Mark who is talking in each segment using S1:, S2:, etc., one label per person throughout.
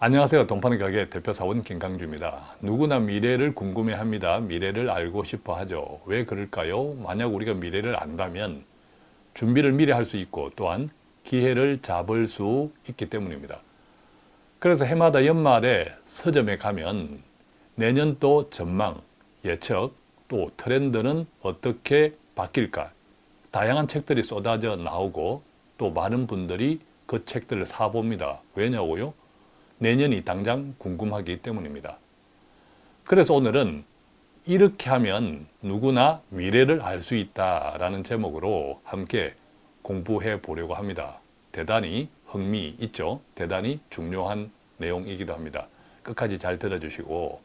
S1: 안녕하세요. 동파는 가게 대표사원 김강주입니다. 누구나 미래를 궁금해합니다. 미래를 알고 싶어 하죠. 왜 그럴까요? 만약 우리가 미래를 안다면 준비를 미리 할 수 있고 또한 기회를 잡을 수 있기 때문입니다. 그래서 해마다 연말에 서점에 가면 내년도 전망, 예측, 또 트렌드는 어떻게 바뀔까 다양한 책들이 쏟아져 나오고 또 많은 분들이 그 책들을 사봅니다. 왜냐고요? 내년이 당장 궁금하기 때문입니다. 그래서 오늘은 이렇게 하면 누구나 미래를 알 수 있다라는 제목으로 함께 공부해 보려고 합니다. 대단히 흥미 있죠? 대단히 중요한 내용이기도 합니다. 끝까지 잘 들어주시고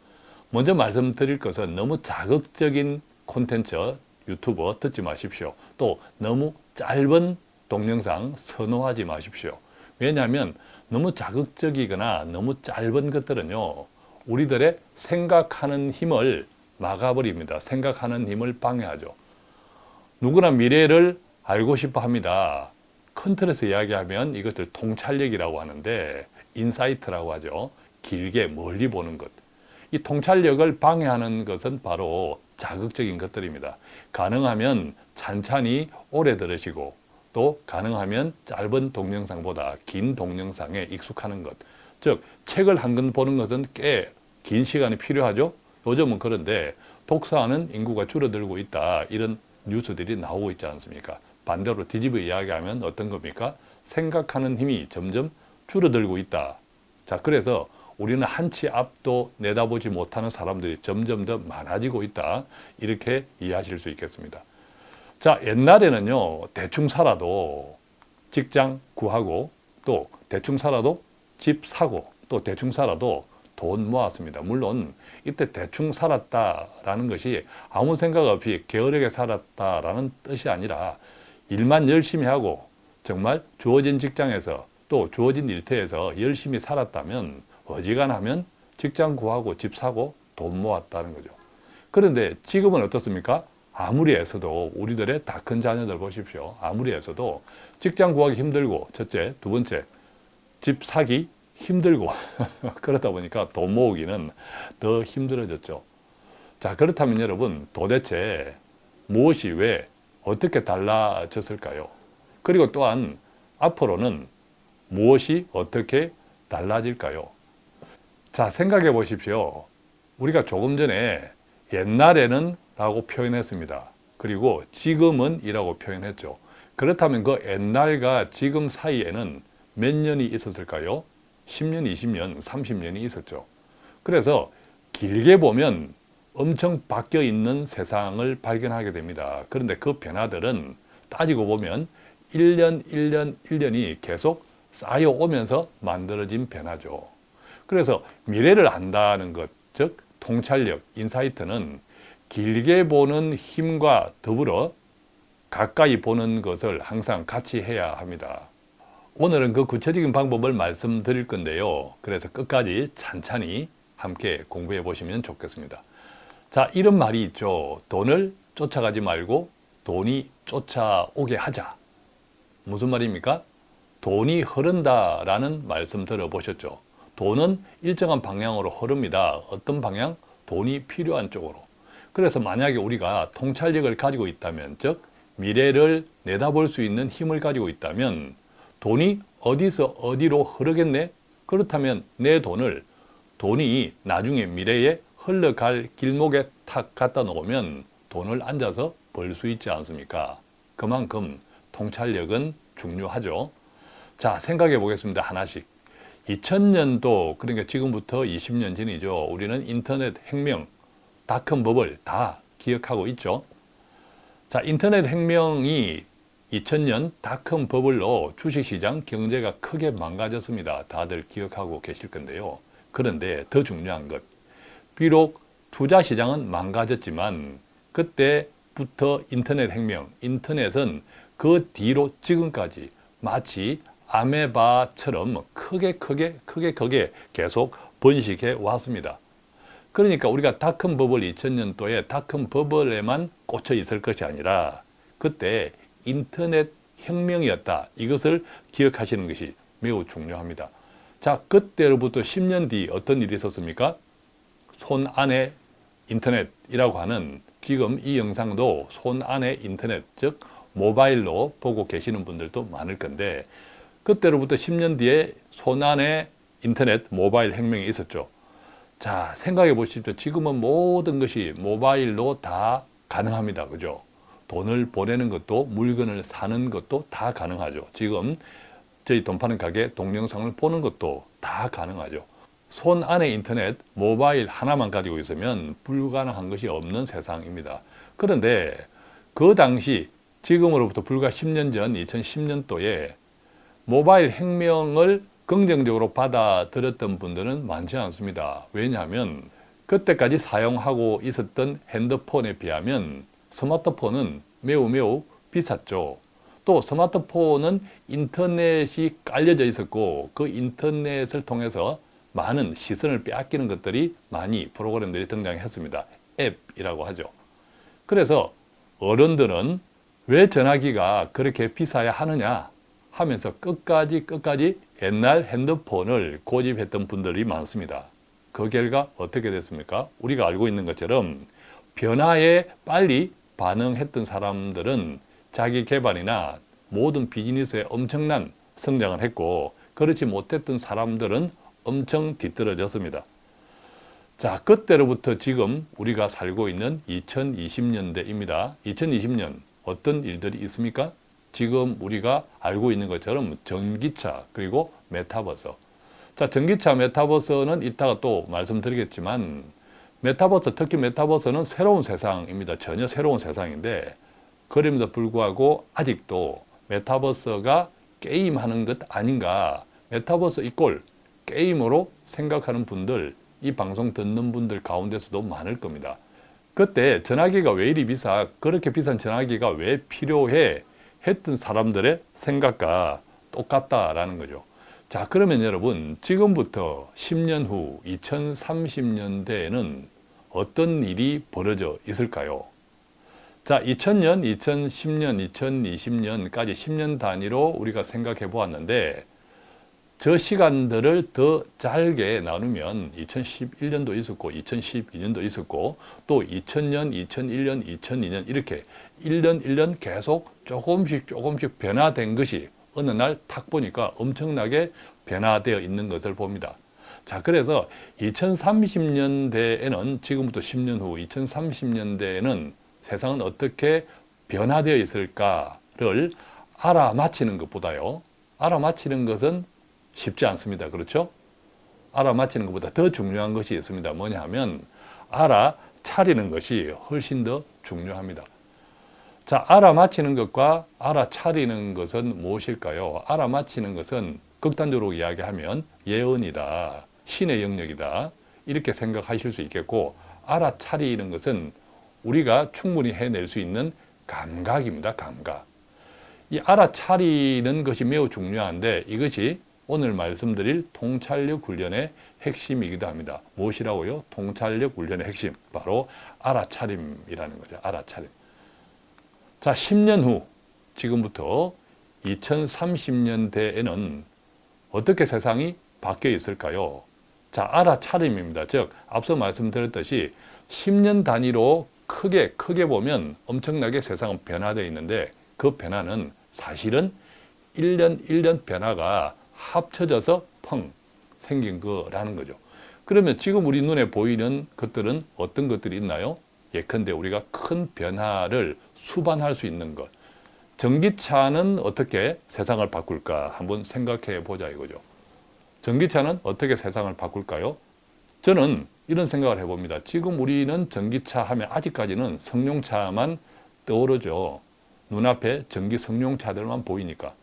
S1: 먼저 말씀드릴 것은 너무 자극적인 콘텐츠 유튜브 듣지 마십시오. 또 너무 짧은 동영상 선호하지 마십시오. 왜냐하면 너무 자극적이거나 너무 짧은 것들은요 우리들의 생각하는 힘을 막아버립니다. 생각하는 힘을 방해하죠. 누구나 미래를 알고 싶어 합니다. 큰 틀에서 이야기하면 이것을 통찰력이라고 하는데 insight라고 하죠. 길게 멀리 보는 것이 통찰력을 방해하는 것은 바로 자극적인 것들입니다. 가능하면 찬찬히 오래 들으시고 또 가능하면 짧은 동영상보다 긴 동영상에 익숙하는 것. 즉 책을 한 권 보는 것은 꽤 긴 시간이 필요하죠. 요즘은 그런데 독서하는 인구가 줄어들고 있다. 이런 뉴스들이 나오고 있지 않습니까? 반대로 뒤집어 이야기하면 어떤 겁니까? 생각하는 힘이 점점 줄어들고 있다. 자, 그래서 우리는 한 치 앞도 내다보지 못하는 사람들이 점점 더 많아지고 있다. 이렇게 이해하실 수 있겠습니다. 자 옛날에는요 대충 살아도 직장 구하고 또 대충 살아도 집 사고 또 대충 살아도 돈 모았습니다. 물론 이때 대충 살았다라는 것이 아무 생각 없이 게으르게 살았다라는 뜻이 아니라 일만 열심히 하고 정말 주어진 직장에서 또 주어진 일터에서 열심히 살았다면 어지간하면 직장 구하고 집 사고 돈 모았다는 거죠. 그런데 지금은 어떻습니까? 아무리 애써도 우리들의 다 큰 자녀들 보십시오. 아무리 애써도 직장 구하기 힘들고 첫째, 두 번째 집 사기 힘들고 그러다 보니까 돈 모으기는 더 힘들어졌죠. 자 그렇다면 여러분 도대체 무엇이 왜 어떻게 달라졌을까요? 그리고 또한 앞으로는 무엇이 어떻게 달라질까요? 자 생각해 보십시오. 우리가 조금 전에 옛날에는 라고 표현했습니다. 그리고 지금은 이라고 표현했죠. 그렇다면 그 옛날과 지금 사이에는 몇 년이 있었을까요? 10년, 20년, 30년이 있었죠. 그래서 길게 보면 엄청 바뀌어 있는 세상을 발견하게 됩니다. 그런데 그 변화들은 따지고 보면 1년, 1년, 1년이 계속 쌓여오면서 만들어진 변화죠. 그래서 미래를 안다는 것, 즉 통찰력, 인사이트는 길게 보는 힘과 더불어 가까이 보는 것을 항상 같이 해야 합니다. 오늘은 그 구체적인 방법을 말씀드릴 건데요. 그래서 끝까지 찬찬히 함께 공부해 보시면 좋겠습니다. 자, 이런 말이 있죠. 돈을 쫓아가지 말고 돈이 쫓아오게 하자. 무슨 말입니까? 돈이 흐른다 라는 말씀 들어보셨죠? 돈은 일정한 방향으로 흐릅니다. 어떤 방향? 돈이 필요한 쪽으로. 그래서 만약에 우리가 통찰력을 가지고 있다면 즉 미래를 내다볼 수 있는 힘을 가지고 있다면 돈이 어디서 어디로 흐르겠네? 그렇다면 내 돈을 돈이 나중에 미래에 흘러갈 길목에 탁 갖다 놓으면 돈을 앉아서 벌 수 있지 않습니까? 그만큼 통찰력은 중요하죠. 자 생각해 보겠습니다. 하나씩. 2000년도 그러니까 지금부터 20년 전이죠. 우리는 인터넷 혁명 닷컴 버블 다 기억하고 있죠. 자, 인터넷 혁명이 2000년 닷컴 버블로 주식시장 경제가 크게 망가졌습니다. 다들 기억하고 계실 건데요. 그런데 더 중요한 것, 비록 투자시장은 망가졌지만 그때부터 인터넷 혁명, 인터넷은 그 뒤로 지금까지 마치 아메바처럼 크게 크게 크게 크게 계속 번식해 왔습니다. 그러니까 우리가 닷컴 버블 2000년도에 닷컴 버블에만 꽂혀 있을 것이 아니라 그때 인터넷 혁명이었다. 이것을 기억하시는 것이 매우 중요합니다. 자, 그때로부터 10년 뒤 어떤 일이 있었습니까? 손 안에 인터넷이라고 하는 지금 이 영상도 손 안에 인터넷, 즉 모바일로 보고 계시는 분들도 많을 건데 그때로부터 10년 뒤에 손 안에 인터넷, 모바일 혁명이 있었죠. 자, 생각해 보십시오. 지금은 모든 것이 모바일로 다 가능합니다. 그죠? 돈을 보내는 것도 물건을 사는 것도 다 가능하죠. 지금 저희 돈 파는 가게 동영상을 보는 것도 다 가능하죠. 손 안에 인터넷, 모바일 하나만 가지고 있으면 불가능한 것이 없는 세상입니다. 그런데 그 당시 지금으로부터 불과 10년 전 2010년도에 모바일 혁명을 긍정적으로 받아들였던 분들은 많지 않습니다. 왜냐하면 그때까지 사용하고 있었던 핸드폰에 비하면 스마트폰은 매우 매우 비쌌죠. 또 스마트폰은 인터넷이 깔려져 있었고 그 인터넷을 통해서 많은 시선을 빼앗기는 것들이 많이 프로그램들이 등장했습니다. 앱이라고 하죠. 그래서 어른들은 왜 전화기가 그렇게 비싸야 하느냐 하면서 끝까지 끝까지 옛날 핸드폰을 고집했던 분들이 많습니다. 그 결과 어떻게 됐습니까? 우리가 알고 있는 것처럼 변화에 빨리 반응했던 사람들은 자기 개발이나 모든 비즈니스에 엄청난 성장을 했고 그렇지 못했던 사람들은 엄청 뒤떨어졌습니다. 자, 그때로부터 지금 우리가 살고 있는 2020년대입니다. 2020년 어떤 일들이 있습니까? 지금 우리가 알고 있는 것처럼 전기차 그리고 메타버스. 자 전기차 메타버스는 이따가 또 말씀드리겠지만 메타버스 특히 메타버스는 새로운 세상입니다. 전혀 새로운 세상인데 그럼에도 불구하고 아직도 메타버스가 게임하는 것 아닌가. 메타버스 equal 게임으로 생각하는 분들 이 방송 듣는 분들 가운데서도 많을 겁니다. 그때 전화기가 왜 이리 비싸? 그렇게 비싼 전화기가 왜 필요해 했던 사람들의 생각과 똑같다라는 거죠. 자 그러면 여러분 지금부터 10년 후 2030년대에는 어떤 일이 벌어져 있을까요? 자 2000년, 2010년, 2020년까지 10년 단위로 우리가 생각해 보았는데 저 시간들을 더 짧게 나누면 2011년도 있었고 2012년도 있었고 또 2000년, 2001년, 2002년 이렇게 1년 1년 계속 조금씩 조금씩 변화된 것이 어느 날 탁 보니까 엄청나게 변화되어 있는 것을 봅니다. 자 그래서 2030년대에는 지금부터 10년 후 2030년대에는 세상은 어떻게 변화되어 있을까를 알아맞히는 것보다요. 알아맞히는 것은 쉽지 않습니다. 그렇죠? 알아맞히는 것보다 더 중요한 것이 있습니다. 뭐냐 하면 알아차리는 것이 훨씬 더 중요합니다. 자, 알아맞히는 것과 알아차리는 것은 무엇일까요? 알아맞히는 것은 극단적으로 이야기하면 예언이다, 신의 영역이다 이렇게 생각하실 수 있겠고 알아차리는 것은 우리가 충분히 해낼 수 있는 감각입니다. 감각. 이 알아차리는 것이 매우 중요한데 이것이 오늘 말씀드릴 통찰력 훈련의 핵심이기도 합니다. 무엇이라고요? 통찰력 훈련의 핵심. 바로 알아차림이라는 거죠. 알아차림. 자, 10년 후 지금부터 2030년대에는 어떻게 세상이 바뀌어 있을까요? 자, 알아차림입니다. 즉, 앞서 말씀드렸듯이 10년 단위로 크게 크게 보면 엄청나게 세상은 변화되어 있는데 그 변화는 사실은 1년 1년 변화가 합쳐져서 펑 생긴 거라는 거죠. 그러면 지금 우리 눈에 보이는 것들은 어떤 것들이 있나요? 예컨대 우리가 큰 변화를 수반할 수 있는 것. 전기차는 어떻게 세상을 바꿀까 한번 생각해 보자 이거죠. 전기차는 어떻게 세상을 바꿀까요? 저는 이런 생각을 해봅니다. 지금 우리는 전기차 하면 아직까지는 성룡차만 떠오르죠. 눈앞에 전기 성룡차들만 보이니까.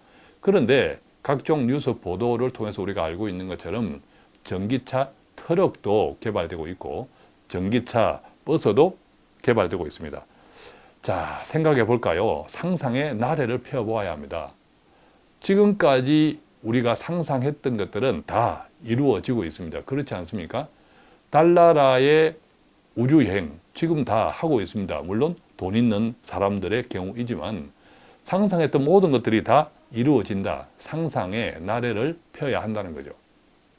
S1: 그런데 각종 뉴스 보도를 통해서 우리가 알고 있는 것처럼 전기차 트럭도 개발되고 있고 전기차 버스도 개발되고 있습니다. 자, 생각해 볼까요? 상상의 나래를 펴보아야 합니다. 지금까지 우리가 상상했던 것들은 다 이루어지고 있습니다. 그렇지 않습니까? 달나라의 우주여행 지금 다 하고 있습니다. 물론 돈 있는 사람들의 경우이지만 상상했던 모든 것들이 다 이루어진다. 상상의 나래를 펴야 한다는 거죠.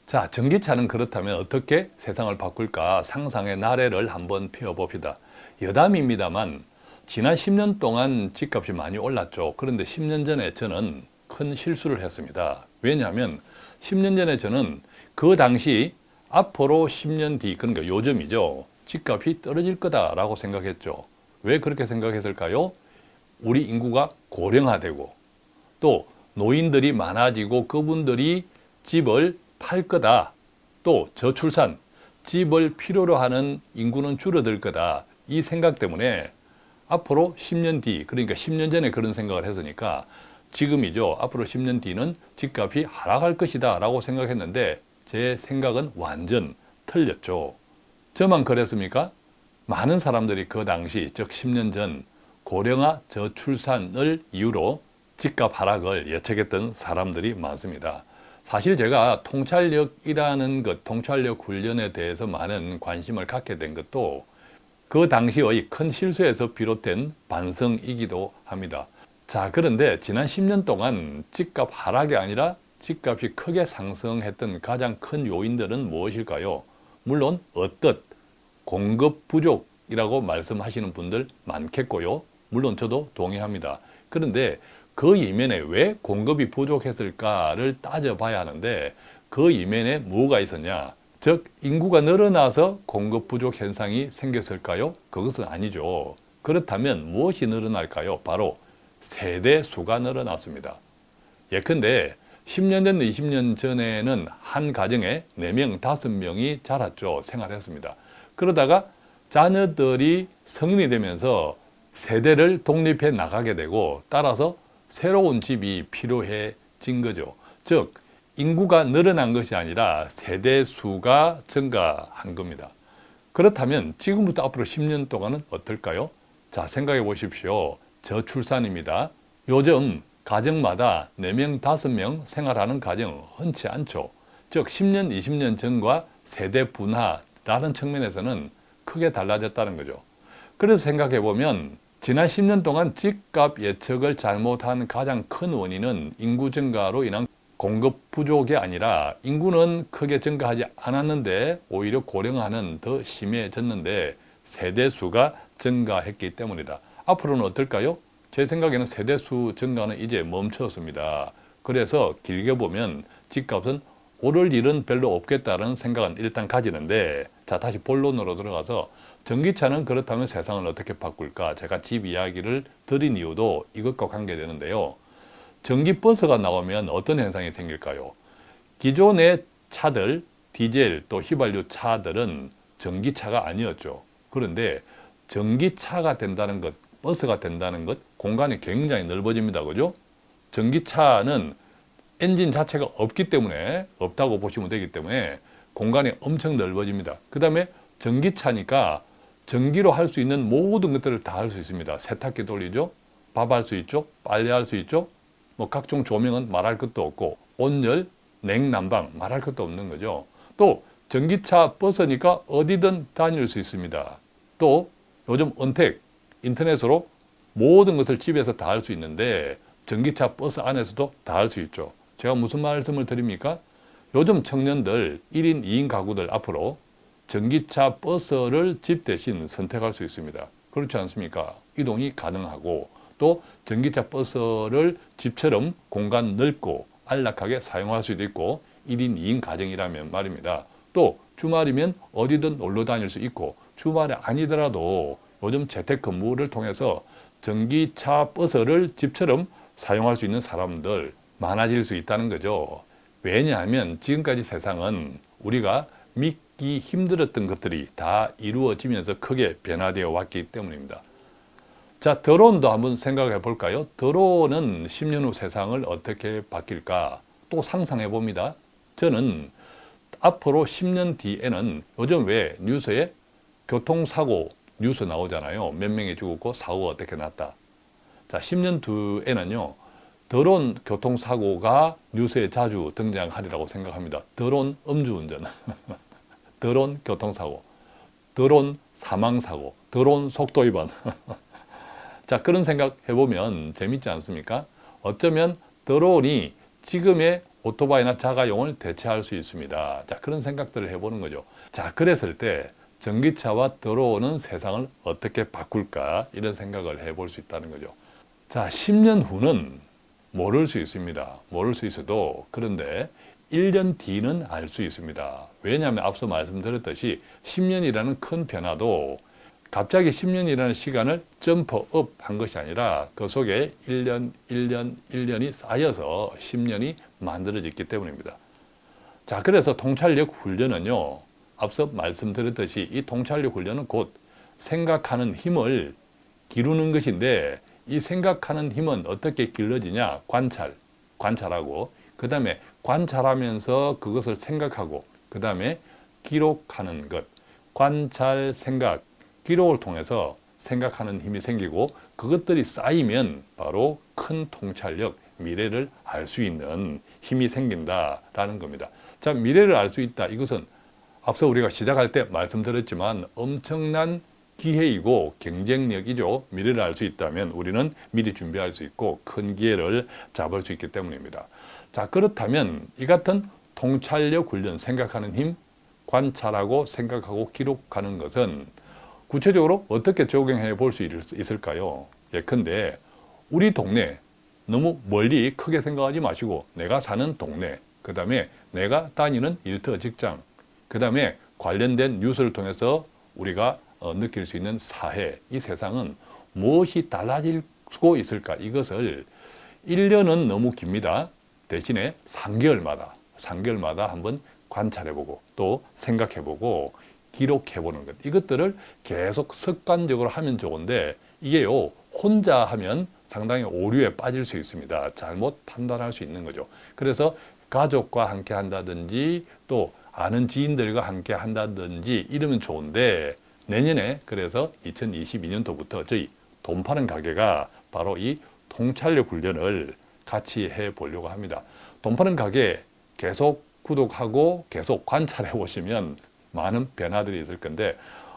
S1: 자, 전기차는 그렇다면 어떻게 세상을 바꿀까 상상의 나래를 한번 펴봅시다. 여담입니다만 지난 10년 동안 집값이 많이 올랐죠. 그런데 10년 전에 저는 큰 실수를 했습니다. 왜냐하면 10년 전에 저는 그 당시 앞으로 10년 뒤, 그러니까 요즘이죠. 집값이 떨어질 거다라고 생각했죠. 왜 그렇게 생각했을까요? 우리 인구가 고령화되고 또 노인들이 많아지고 그분들이 집을 팔 거다. 또 저출산, 집을 필요로 하는 인구는 줄어들 거다. 이 생각 때문에 앞으로 10년 뒤, 그러니까 10년 전에 그런 생각을 했으니까 지금이죠. 앞으로 10년 뒤는 집값이 하락할 것이다 라고 생각했는데 제 생각은 완전 틀렸죠. 저만 그랬습니까? 많은 사람들이 그 당시, 즉 10년 전 고령화 저출산을 이유로 집값 하락을 예측했던 사람들이 많습니다. 사실 제가 통찰력이라는 것, 통찰력 훈련에 대해서 많은 관심을 갖게 된 것도 그 당시의 큰 실수에서 비롯된 반성이기도 합니다. 자, 그런데 지난 10년 동안 집값 하락이 아니라 집값이 크게 상승했던 가장 큰 요인들은 무엇일까요? 물론 어떻 공급 부족이라고 말씀하시는 분들 많겠고요. 물론 저도 동의합니다. 그런데 그 이면에 왜 공급이 부족했을까를 따져봐야 하는데 그 이면에 뭐가 있었냐? 즉 인구가 늘어나서 공급 부족 현상이 생겼을까요? 그것은 아니죠. 그렇다면 무엇이 늘어날까요? 바로 세대 수가 늘어났습니다. 예컨대 10년 전, 20년 전에는 한 가정에 4명, 5명이 자랐죠. 생활했습니다. 그러다가 자녀들이 성인이 되면서 세대를 독립해 나가게 되고 따라서 새로운 집이 필요해진 거죠. 즉 인구가 늘어난 것이 아니라 세대 수가 증가한 겁니다. 그렇다면 지금부터 앞으로 10년 동안은 어떨까요? 자 생각해 보십시오. 저출산입니다. 요즘 가정마다 4명, 5명 생활하는 가정 흔치 않죠. 즉 10년, 20년 전과 세대 분화라는 측면에서는 크게 달라졌다는 거죠. 그래서 생각해 보면 지난 10년 동안 집값 예측을 잘못한 가장 큰 원인은 인구 증가로 인한 공급 부족이 아니라 인구는 크게 증가하지 않았는데 오히려 고령화는 더 심해졌는데 세대수가 증가했기 때문이다. 앞으로는 어떨까요? 제 생각에는 세대수 증가는 이제 멈췄습니다. 그래서 길게 보면 집값은 오를 일은 별로 없겠다는 생각은 일단 가지는데 자 다시 본론으로 들어가서 전기차는 그렇다면 세상을 어떻게 바꿀까 제가 집 이야기를 드린 이유도 이것과 관계되는데요. 전기버스가 나오면 어떤 현상이 생길까요? 기존의 차들, 디젤 또 휘발유 차들은 전기차가 아니었죠. 그런데 전기차가 된다는 것, 버스가 된다는 것, 공간이 굉장히 넓어집니다. 그죠? 전기차는 엔진 자체가 없기 때문에, 없다고 보시면 되기 때문에 공간이 엄청 넓어집니다. 그 다음에 전기차니까 전기로 할 수 있는 모든 것들을 다 할 수 있습니다. 세탁기 돌리죠? 밥 할 수 있죠? 빨래 할 수 있죠? 뭐 각종 조명은 말할 것도 없고 온열, 냉난방 말할 것도 없는 거죠. 또 전기차 버스니까 어디든 다닐 수 있습니다. 또 요즘 언택, 인터넷으로 모든 것을 집에서 다 할 수 있는데 전기차 버스 안에서도 다 할 수 있죠. 제가 무슨 말씀을 드립니까? 요즘 청년들 1인 2인 가구들 앞으로 전기차 버스를 집 대신 선택할 수 있습니다. 그렇지 않습니까? 이동이 가능하고 또 전기차 버스를 집처럼 공간 넓고 안락하게 사용할 수도 있고 1인 2인 가정이라면 말입니다. 또 주말이면 어디든 놀러 다닐 수 있고 주말이 아니더라도 요즘 재택근무를 통해서 전기차 버스를 집처럼 사용할 수 있는 사람들 많아질 수 있다는 거죠. 왜냐하면 지금까지 세상은 우리가 믿기 힘들었던 것들이 다 이루어지면서 크게 변화되어 왔기 때문입니다. 자, 드론도 한번 생각해 볼까요? 드론은 10년 후 세상을 어떻게 바뀔까? 또 상상해 봅니다. 저는 앞으로 10년 뒤에는 요즘 왜 뉴스에 교통사고 뉴스 나오잖아요. 몇 명이 죽었고 사고가 어떻게 났다. 자, 10년 뒤에는요. 드론 교통사고가 뉴스에 자주 등장하리라고 생각합니다. 드론 음주운전, 드론 교통사고, 드론 사망사고, 드론 속도위반. 자 그런 생각 해보면 재밌지 않습니까? 어쩌면 드론이 지금의 오토바이나 자가용을 대체할 수 있습니다. 자, 그런 생각들을 해보는 거죠. 자, 그랬을 때 전기차와 들어오는 세상을 어떻게 바꿀까 이런 생각을 해볼 수 있다는 거죠. 자, 10년 후는 모를 수 있습니다. 모를 수 있어도 그런데 1년 뒤는 알 수 있습니다. 왜냐하면 앞서 말씀드렸듯이 10년이라는 큰 변화도 갑자기 10년이라는 시간을 점프업 한 것이 아니라 그 속에 1년, 1년, 1년이 쌓여서 10년이 만들어졌기 때문입니다. 자, 그래서 통찰력 훈련은요, 앞서 말씀드렸듯이 이 통찰력 훈련은 곧 생각하는 힘을 기르는 것인데 이 생각하는 힘은 어떻게 길러지냐? 관찰, 관찰하고 그 다음에 관찰하면서 그것을 생각하고 그 다음에 기록하는 것 관찰, 생각, 기록을 통해서 생각하는 힘이 생기고 그것들이 쌓이면 바로 큰 통찰력, 미래를 알 수 있는 힘이 생긴다라는 겁니다. 자, 미래를 알 수 있다. 이것은 앞서 우리가 시작할 때 말씀드렸지만 엄청난 기회이고 경쟁력이죠. 미래를 알 수 있다면 우리는 미리 준비할 수 있고 큰 기회를 잡을 수 있기 때문입니다. 자, 그렇다면 이 같은 통찰력 훈련, 생각하는 힘, 관찰하고 생각하고 기록하는 것은 구체적으로 어떻게 적용해 볼 수 있을까요? 예컨대 우리 동네 너무 멀리 크게 생각하지 마시고 내가 사는 동네, 그 다음에 내가 다니는 일터 직장, 그 다음에 관련된 뉴스를 통해서 우리가 어, 느낄 수 있는 사회, 이 세상은 무엇이 달라지고 있을까? 이것을 1년은 너무 깁니다. 대신에 3개월마다, 3개월마다 한번 관찰해보고 또 생각해보고 기록해보는 것. 이것들을 계속 습관적으로 하면 좋은데 이게요, 혼자 하면 상당히 오류에 빠질 수 있습니다. 잘못 판단할 수 있는 거죠. 그래서 가족과 함께 한다든지 또 아는 지인들과 함께 한다든지 이러면 좋은데 내년에 그래서 2022년도부터 저희 돈 파는 가게가 바로 이 통찰력 훈련을 같이 해 보려고 합니다. 돈 파는 가게 계속 구독하고 계속 관찰해 보시면 많은 변화들이 있을 건데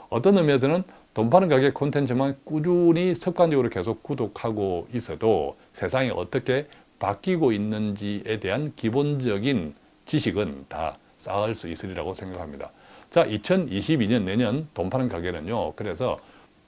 S1: 어떤 의미에서는 돈 파는 가게 콘텐츠만 꾸준히 습관적으로 계속 구독하고 있어도 세상이 어떻게 바뀌고 있는지에 대한 기본적인 지식은 다 쌓을 수 있으리라고 생각합니다. 자, 2022년 내년 돈 파는 가게는요. 그래서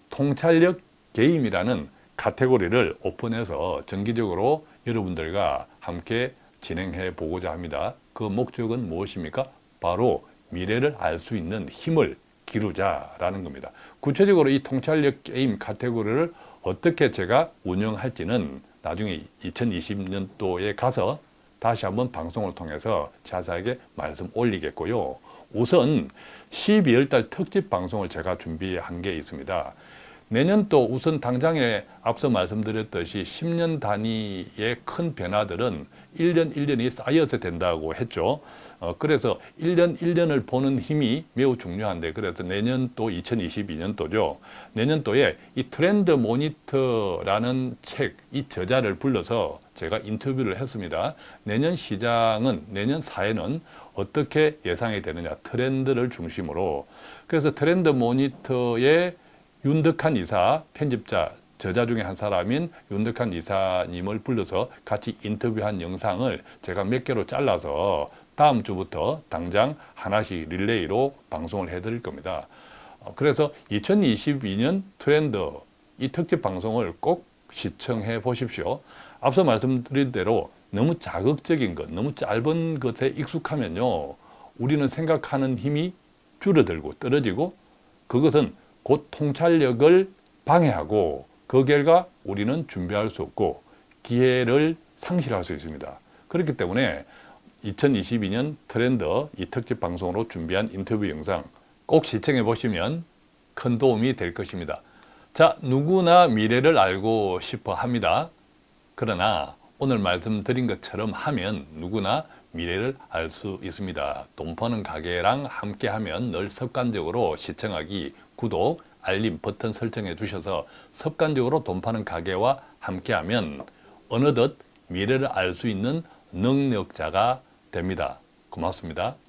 S1: 통찰력 게임이라는 카테고리를 오픈해서 정기적으로 여러분들과 함께 진행해 보고자 합니다. 그 목적은 무엇입니까? 바로 미래를 알 수 있는 힘을 기르자라는 겁니다. 구체적으로 이 통찰력 게임 카테고리를 어떻게 제가 운영할지는 나중에 2020년도에 가서 다시 한번 방송을 통해서 자세하게 말씀 올리겠고요. 우선 12월 달 특집 방송을 제가 준비한 게 있습니다. 내년도 우선 당장에 앞서 말씀드렸듯이 10년 단위의 큰 변화들은 1년 1년이 쌓여서 된다고 했죠. 어, 그래서 1년 1년을 보는 힘이 매우 중요한데 그래서 내년도 2022년도죠. 내년도에 이 트렌드 모니터라는 책, 이 저자를 불러서 제가 인터뷰를 했습니다. 내년 시장은, 내년 사회는 어떻게 예상이 되느냐, 트렌드를 중심으로. 그래서 트렌드 모니터의 윤덕한 이사, 편집자, 저자 중에 한 사람인 윤덕한 이사님을 불러서 같이 인터뷰한 영상을 제가 몇 개로 잘라서 다음 주부터 당장 하나씩 릴레이로 방송을 해드릴 겁니다. 어, 그래서 2022년 트렌드 이 특집 방송을 꼭 시청해 보십시오. 앞서 말씀드린 대로 너무 자극적인 것, 너무 짧은 것에 익숙하면요. 우리는 생각하는 힘이 줄어들고 떨어지고 그것은 곧 통찰력을 방해하고 그 결과 우리는 준비할 수 없고 기회를 상실할 수 있습니다. 그렇기 때문에 2022년 트렌드 이 특집 방송으로 준비한 인터뷰 영상 꼭 시청해 보시면 큰 도움이 될 것입니다. 자, 누구나 미래를 알고 싶어 합니다. 그러나 오늘 말씀드린 것처럼 하면 누구나 미래를 알 수 있습니다. 돈 버는 가게랑 함께 하면 늘 습관적으로 시청하기, 구독, 알림 버튼 설정해 주셔서 습관적으로 돈 파는 가게와 함께 하면 어느덧 미래를 알 수 있는 능력자가 됩니다. 고맙습니다.